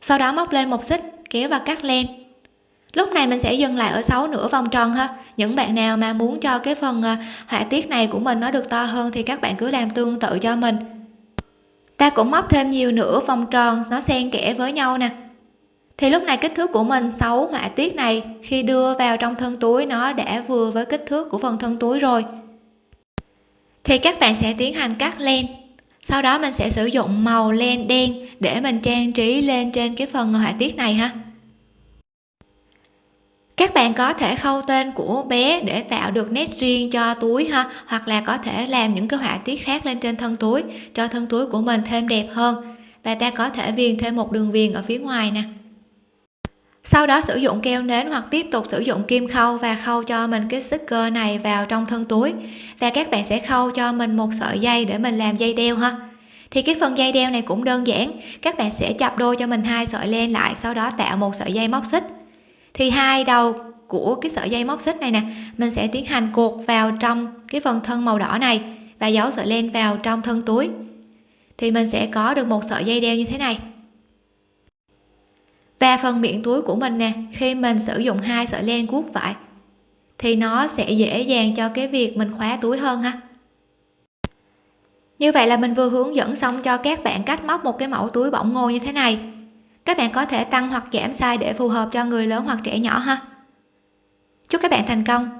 Sau đó móc lên một xích, kéo và cắt len. Lúc này mình sẽ dừng lại ở 6 nửa vòng tròn ha. Những bạn nào mà muốn cho cái phần ờ, họa tiết này của mình nó được to hơn thì các bạn cứ làm tương tự cho mình. Ta cũng móc thêm nhiều nửa vòng tròn, nó xen kẽ với nhau nè thì lúc này kích thước của mình xấu họa tiết này, khi đưa vào trong thân túi, nó đã vừa với kích thước của phần thân túi rồi. Thì các bạn sẽ tiến hành cắt len. Sau đó mình sẽ sử dụng màu len đen để mình trang trí lên trên cái phần họa tiết này ha. Các bạn có thể khâu tên của bé để tạo được nét riêng cho túi ha, hoặc là có thể làm những cái họa tiết khác lên trên thân túi, cho thân túi của mình thêm đẹp hơn. Và ta có thể viền thêm một đường viền ở phía ngoài nè sau đó sử dụng keo nến hoặc tiếp tục sử dụng kim khâu và khâu cho mình cái sticker này vào trong thân túi. Và các bạn sẽ khâu cho mình một sợi dây để mình làm dây đeo ha. Thì cái phần dây đeo này cũng đơn giản, các bạn sẽ chập đôi cho mình hai sợi len lại, sau đó tạo một sợi dây móc xích. Thì hai đầu của cái sợi dây móc xích này nè, mình sẽ tiến hành cột vào trong cái phần thân màu đỏ này và giấu sợi len vào trong thân túi. Thì mình sẽ có được một sợi dây đeo như thế này và phần miệng túi của mình nè, khi mình sử dụng hai sợi len guốc vải thì nó sẽ dễ dàng cho cái việc mình khóa túi hơn ha. Như vậy là mình vừa hướng dẫn xong cho các bạn cách móc một cái mẫu túi bỏng ngô như thế này. Các bạn có thể tăng hoặc giảm size để phù hợp cho người lớn hoặc trẻ nhỏ ha. Chúc các bạn thành công!